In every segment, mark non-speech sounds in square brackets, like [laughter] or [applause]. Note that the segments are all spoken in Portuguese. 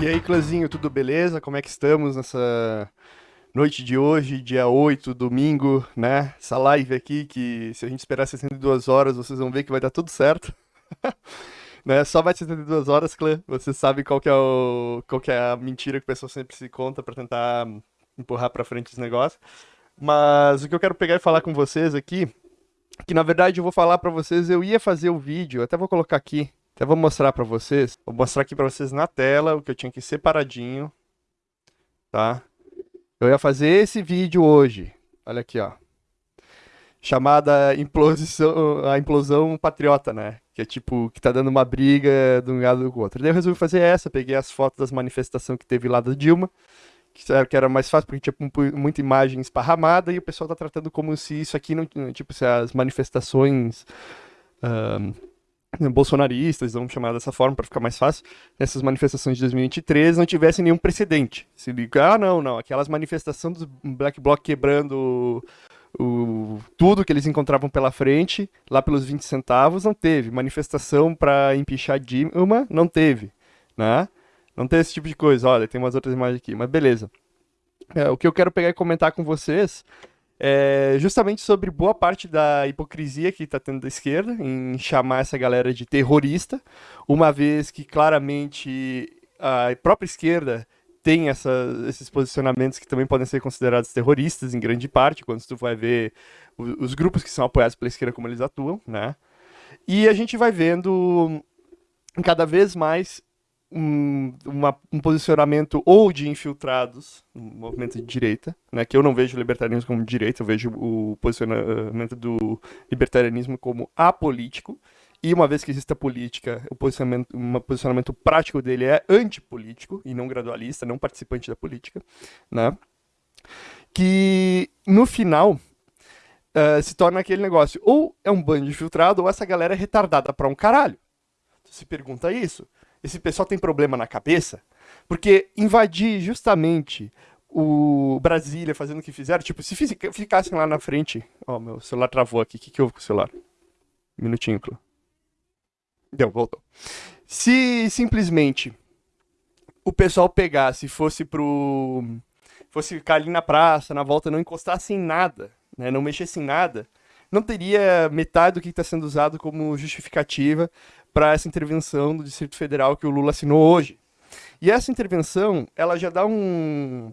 E aí, clãzinho, tudo beleza? Como é que estamos nessa noite de hoje, dia 8, domingo, né? Essa live aqui que se a gente esperar 62 horas, vocês vão ver que vai dar tudo certo. [laughs] né? Só vai 72 horas, clã. Você sabe qual que é o qual que é a mentira que o pessoal sempre se conta para tentar empurrar para frente os negócios. Mas o que eu quero pegar e falar com vocês aqui, que na verdade eu vou falar para vocês, eu ia fazer o vídeo, até vou colocar aqui, até vou mostrar para vocês, vou mostrar aqui para vocês na tela o que eu tinha que separadinho, tá? Eu ia fazer esse vídeo hoje, olha aqui, ó, chamada implosão, a implosão patriota, né? Que é tipo, que tá dando uma briga de um lado do outro. Daí eu resolvi fazer essa, peguei as fotos das manifestações que teve lá da Dilma, que era mais fácil porque tinha muita imagem esparramada e o pessoal tá tratando como se isso aqui não, tipo, se as manifestações um, [clears throat] bolsonaristas, vamos chamar dessa forma para ficar mais fácil, essas manifestações de 2023 não tivessem nenhum precedente. Se liga, ah, não, não, aquelas manifestações do Black Bloc quebrando o, tudo que eles encontravam pela frente, lá pelos 20 centavos, não teve. Manifestação para empichar Dilma, não teve, né? Não tem esse tipo de coisa. Olha, tem umas outras imagens aqui, mas beleza. É, o que eu quero pegar e comentar com vocês é justamente sobre boa parte da hipocrisia que está tendo da esquerda em chamar essa galera de terrorista, uma vez que claramente a própria esquerda tem essa, esses posicionamentos que também podem ser considerados terroristas em grande parte, quando tu vai ver os, os grupos que são apoiados pela esquerda como eles atuam, né? E a gente vai vendo cada vez mais um, uma, um posicionamento ou de infiltrados no movimento de direita, né, que eu não vejo o libertarianismo como direita, eu vejo o posicionamento do libertarianismo como apolítico, e uma vez que existe a política, o posicionamento, um posicionamento prático dele é antipolítico e não gradualista, não participante da política, né? Que no final uh, se torna aquele negócio, ou é um bando infiltrado, ou essa galera é retardada pra um caralho. Se pergunta isso esse pessoal tem problema na cabeça, porque invadir justamente o Brasília fazendo o que fizeram, tipo, se ficassem lá na frente, ó, meu celular travou aqui, o que, que houve com o celular? Minutinho, Clô. Deu, voltou. Se simplesmente o pessoal pegasse e fosse pro... fosse ficar ali na praça, na volta, não encostasse em nada, né, não mexesse em nada, não teria metade do que está sendo usado como justificativa para essa intervenção do Distrito Federal que o Lula assinou hoje. E essa intervenção, ela já dá um,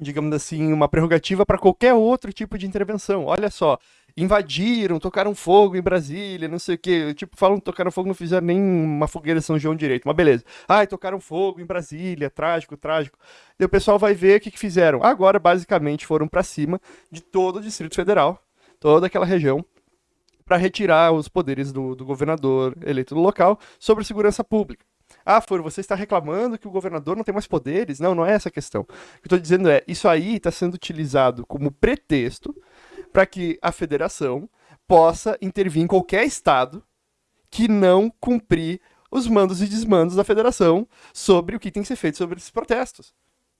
digamos assim, uma prerrogativa para qualquer outro tipo de intervenção. Olha só, invadiram, tocaram fogo em Brasília, não sei o quê. Tipo, falam tocaram fogo, não fizeram nem uma fogueira São João direito, mas beleza. Ai, tocaram fogo em Brasília, trágico, trágico. E o pessoal vai ver o que, que fizeram. Agora, basicamente, foram para cima de todo o Distrito Federal, toda aquela região, para retirar os poderes do, do governador eleito do local sobre segurança pública. Ah, Foro, você está reclamando que o governador não tem mais poderes? Não, não é essa a questão. O que eu estou dizendo é, isso aí está sendo utilizado como pretexto para que a federação possa intervir em qualquer estado que não cumprir os mandos e desmandos da federação sobre o que tem que ser feito sobre esses protestos.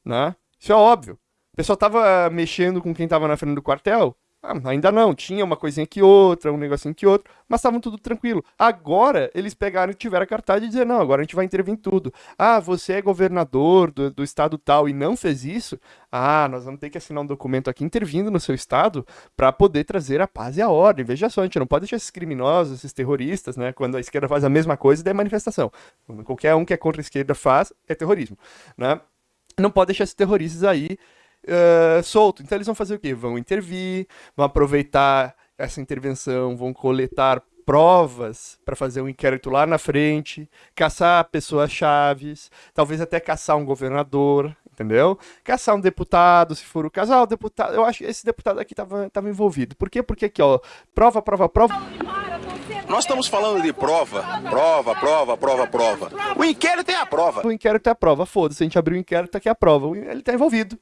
Né? Isso é óbvio. O pessoal estava mexendo com quem estava na frente do quartel, ah, ainda não, tinha uma coisinha que outra, um negocinho que outro, mas estavam tudo tranquilo. Agora, eles pegaram e tiveram a cartada de dizer, não, agora a gente vai intervir em tudo. Ah, você é governador do, do estado tal e não fez isso? Ah, nós vamos ter que assinar um documento aqui intervindo no seu estado para poder trazer a paz e a ordem. Veja só, a gente não pode deixar esses criminosos, esses terroristas, né, quando a esquerda faz a mesma coisa, daí é manifestação. Quando qualquer um que é contra a esquerda faz, é terrorismo, né? Não pode deixar esses terroristas aí uh, solto. Então eles vão fazer o quê? Vão intervir, vão aproveitar essa intervenção, vão coletar provas para fazer um inquérito lá na frente, caçar pessoas chaves, talvez até caçar um governador, entendeu? Caçar um deputado, se for o caso. Ah, o deputado, eu acho que esse deputado aqui estava tava envolvido. Por quê? Porque aqui, ó, prova, prova, prova. Nós estamos falando de prova, prova, prova, prova, prova. O inquérito é a prova. O inquérito é a prova, foda-se, a gente abriu o inquérito, aqui é a prova. Ele está envolvido.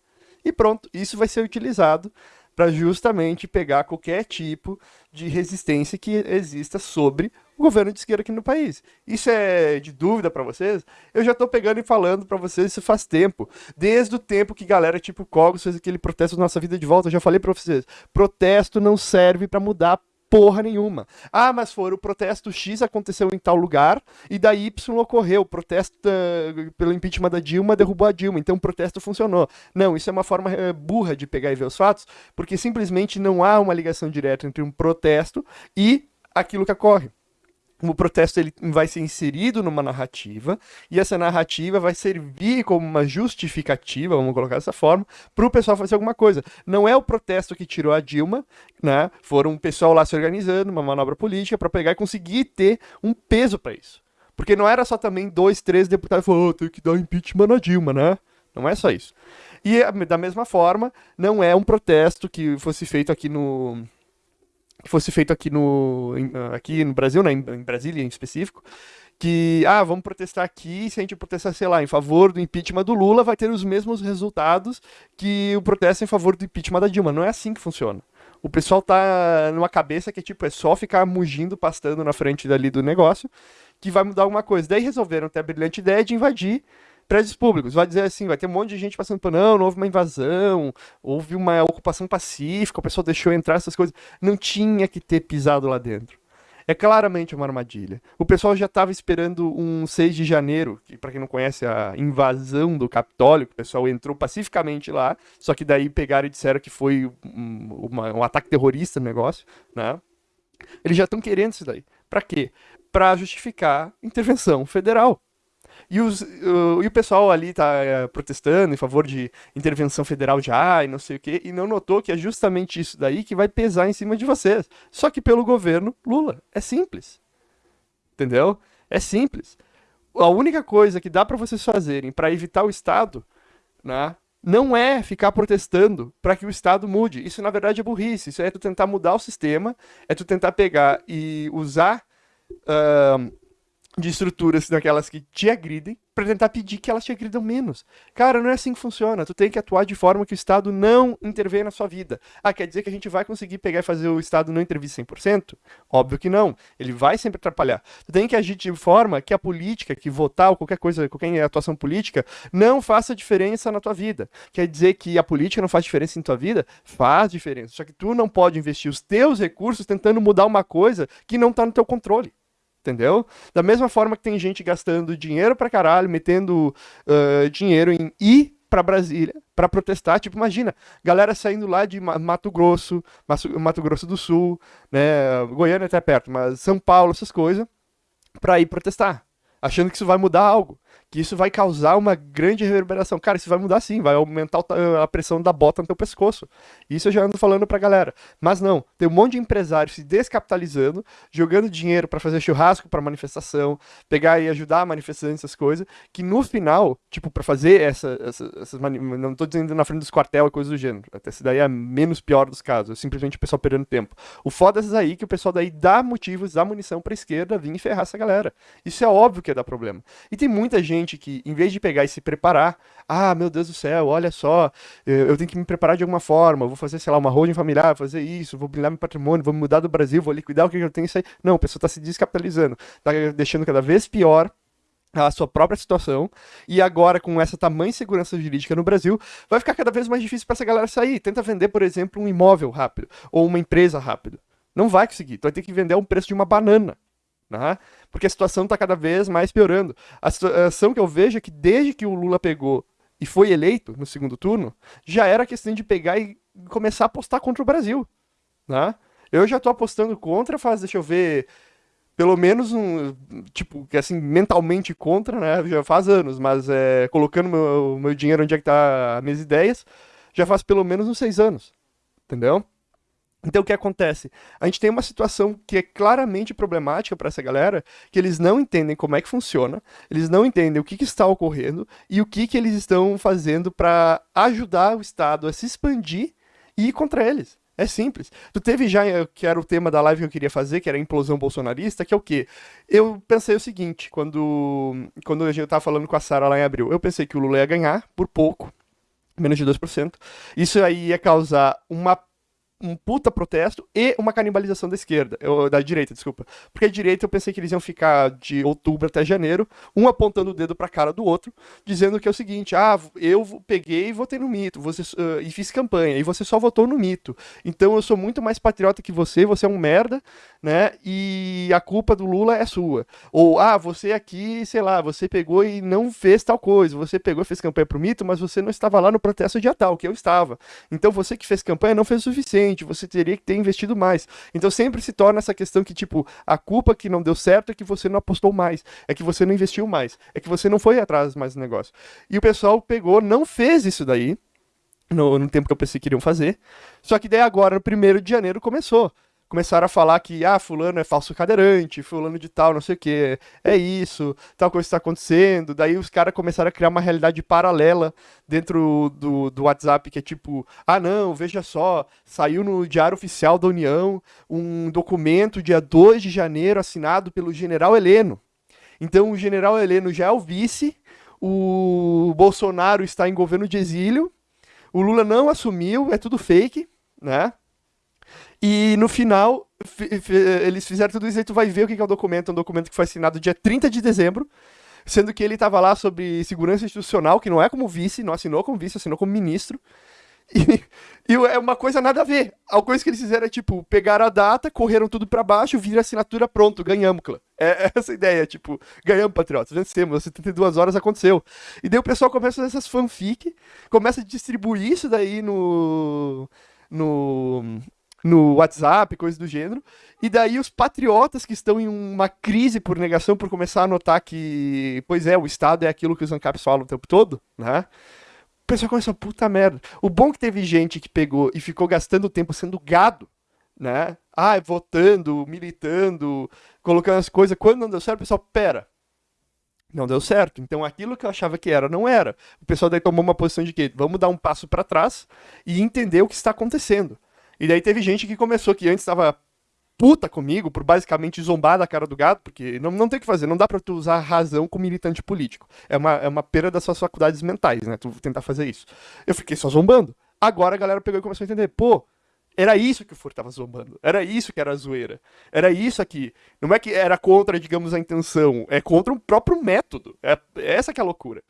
E pronto, isso vai ser utilizado para justamente pegar qualquer tipo de resistência que exista sobre o governo de esquerda aqui no país. Isso é de dúvida para vocês? Eu já estou pegando e falando para vocês isso faz tempo. Desde o tempo que galera tipo Cogos fez aquele protesto nossa vida de volta, eu já falei para vocês. Protesto não serve para mudar porra nenhuma. Ah, mas foi o protesto X aconteceu em tal lugar e daí Y ocorreu. O protesto uh, pelo impeachment da Dilma derrubou a Dilma, então o protesto funcionou. Não, isso é uma forma uh, burra de pegar e ver os fatos, porque simplesmente não há uma ligação direta entre um protesto e aquilo que ocorre o protesto ele vai ser inserido numa narrativa e essa narrativa vai servir como uma justificativa, vamos colocar dessa forma, para o pessoal fazer alguma coisa. Não é o protesto que tirou a Dilma, né? Foram um pessoal lá se organizando, uma manobra política para pegar e conseguir ter um peso para isso. Porque não era só também dois, três deputados falando, oh, tem que dar impeachment na Dilma, né? Não é só isso. E da mesma forma, não é um protesto que fosse feito aqui no, que fosse feito aqui no, aqui no Brasil, né, em, Brasília em específico, que, ah, vamos protestar aqui, se a gente protestar, sei lá, em favor do impeachment do Lula, vai ter os mesmos resultados que o protesto em favor do impeachment da Dilma. Não é assim que funciona. O pessoal tá numa cabeça que, tipo, é só ficar mugindo, pastando na frente dali do negócio, que vai mudar alguma coisa. Daí resolveram ter a brilhante ideia de invadir prédios públicos. Vai dizer assim, vai ter um monte de gente passando por não, não houve uma invasão, houve uma ocupação pacífica, o pessoal deixou entrar essas coisas. Não tinha que ter pisado lá dentro. É claramente uma armadilha. O pessoal já estava esperando um 6 de janeiro, que para quem não conhece a invasão do Capitólio, o pessoal entrou pacificamente lá, só que daí pegaram e disseram que foi um, uma, um ataque terrorista no negócio, né? Eles já estão querendo isso daí. Para quê? Para justificar intervenção federal. E, os, uh, e o pessoal ali tá uh, protestando em favor de intervenção federal já e não sei o quê, e não notou que é justamente isso daí que vai pesar em cima de vocês. Só que pelo governo Lula. É simples. Entendeu? É simples. A única coisa que dá para vocês fazerem para evitar o Estado, né, não é ficar protestando para que o Estado mude. Isso, na verdade, é burrice. Isso é tu tentar mudar o sistema, é tu tentar pegar e usar. Uh, de estruturas daquelas que te agridem para tentar pedir que elas te agridam menos. Cara, não é assim que funciona. Tu tem que atuar de forma que o Estado não intervenha na sua vida. Ah, quer dizer que a gente vai conseguir pegar e fazer o Estado não intervir 100%? Óbvio que não. Ele vai sempre atrapalhar. Tu tem que agir de forma que a política, que votar ou qualquer coisa, qualquer atuação política, não faça diferença na tua vida. Quer dizer que a política não faz diferença em tua vida? Faz diferença. Só que tu não pode investir os teus recursos tentando mudar uma coisa que não está no teu controle entendeu? Da mesma forma que tem gente gastando dinheiro pra caralho, metendo uh, dinheiro em ir para Brasília para protestar. Tipo, imagina, galera saindo lá de Mato Grosso, Mato Grosso do Sul, né, Goiânia até perto, mas São Paulo, essas coisas, para ir protestar, achando que isso vai mudar algo que isso vai causar uma grande reverberação. Cara, isso vai mudar sim, vai aumentar a pressão da bota no teu pescoço. Isso eu já ando falando pra galera. Mas não, tem um monte de empresários se descapitalizando, jogando dinheiro para fazer churrasco para manifestação, pegar e ajudar a manifestantes, essas coisas, que no final, tipo, para fazer essa, essa, essas não tô dizendo na frente dos quartel e coisas do gênero, até se daí é menos pior dos casos, é simplesmente o pessoal perdendo tempo. O foda é aí que o pessoal daí dá motivos, dá munição pra esquerda vir e ferrar essa galera. Isso é óbvio que ia dar problema. E tem muita gente que, em vez de pegar e se preparar, ah, meu Deus do céu, olha só, eu tenho que me preparar de alguma forma, vou fazer, sei lá, uma holding familiar, fazer isso, vou blindar meu patrimônio, vou mudar do Brasil, vou liquidar o que eu tenho isso aí. Não, a pessoa está se descapitalizando, está deixando cada vez pior a sua própria situação, e agora com essa tamanha segurança jurídica no Brasil, vai ficar cada vez mais difícil para essa galera sair. Tenta vender, por exemplo, um imóvel rápido, ou uma empresa rápido. Não vai conseguir, tu vai ter que vender a um preço de uma banana. Né? Porque a situação está cada vez mais piorando. A situação que eu vejo é que desde que o Lula pegou e foi eleito no segundo turno, já era questão de pegar e começar a apostar contra o Brasil. Né? Eu já estou apostando contra, faz, deixa eu ver, pelo menos um, tipo, assim, mentalmente contra, né? Já faz anos, mas é, colocando meu, meu dinheiro onde é que tá as minhas ideias, já faz pelo menos uns seis anos. Entendeu? Então o que acontece? A gente tem uma situação que é claramente problemática para essa galera, que eles não entendem como é que funciona, eles não entendem o que, que está ocorrendo e o que, que eles estão fazendo para ajudar o Estado a se expandir e ir contra eles. É simples. Tu teve já, eh, que era o tema da live que eu queria fazer, que era a implosão bolsonarista, que é o quê? Eu pensei o seguinte, quando, quando eu estava falando com a Sara lá em abril, eu pensei que o Lula ia ganhar por pouco, menos de 2%. Isso aí ia causar uma um puta protesto e uma canibalização da esquerda, eu, da direita, desculpa. Porque a direita eu pensei que eles iam ficar de outubro até janeiro, um apontando o dedo pra cara do outro, dizendo que é o seguinte: ah, eu peguei e votei no mito, você, uh, e fiz campanha, e você só votou no mito. Então eu sou muito mais patriota que você, você é um merda, né? E a culpa do Lula é sua. Ou, ah, você aqui, sei lá, você pegou e não fez tal coisa, você pegou e fez campanha pro mito, mas você não estava lá no protesto dia tal, que eu estava. Então você que fez campanha não fez o suficiente você teria que ter investido mais. Então sempre se torna essa questão que, tipo, a culpa que não deu certo é que você não apostou mais, é que você não investiu mais, é que você não foi atrás mais do negócio. E o pessoal pegou, não fez isso daí, no, no tempo que eu pensei que iriam fazer, só que daí agora, no primeiro de janeiro, começou começaram a falar que, ah, fulano é falso cadeirante, fulano de tal, não sei o que, é isso, tal coisa está acontecendo. Daí os caras começaram a criar uma realidade paralela dentro do, do WhatsApp, que é tipo, ah, não, veja só, saiu no Diário Oficial da União um documento dia 2 de janeiro assinado pelo general Heleno. Então o general Heleno já é o vice, o Bolsonaro está em governo de exílio, o Lula não assumiu, é tudo fake, né? E no final, eles fizeram tudo isso e tu vai ver o que é o documento. É um documento que foi assinado dia 30 de dezembro, sendo que ele estava lá sobre segurança institucional, que não é como vice, não assinou como vice, assinou como ministro. E, [laughs] e, é uma coisa nada a ver. A coisa que eles fizeram é tipo, pegaram a data, correram tudo para baixo, viram a assinatura, pronto, ganhamos, clã. É, é essa ideia, tipo, ganhamos, patriotas, vencemos, 72 horas aconteceu. E daí o pessoal começa a fazer essas fanfic, começa a distribuir isso daí no. no no WhatsApp, coisas do gênero. E daí os patriotas que estão em uma crise por negação, por começar a notar que, pois é, o Estado é aquilo que os ANCAPs falam o tempo todo, né? O pessoal começou, puta merda. O bom que teve gente que pegou e ficou gastando tempo sendo gado, né? Ah, votando, militando, colocando as coisas. Quando não deu certo, o pessoal, pera, não deu certo. Então aquilo que eu achava que era, não era. O pessoal daí tomou uma posição de que vamos dar um passo para trás e entender o que está acontecendo. E daí teve gente que começou, que antes estava puta comigo por basicamente zombar da cara do gato, porque não, não tem o que fazer, não dá pra tu usar razão com militante político. É uma, é uma perda das suas faculdades mentais, né? Tu tentar fazer isso. Eu fiquei só zombando. Agora a galera pegou e começou a entender, pô, era isso que o Fur tava zombando. Era isso que era a zoeira. Era isso aqui. Não é que era contra, digamos, a intenção. É contra o próprio método. É, é essa que é a loucura.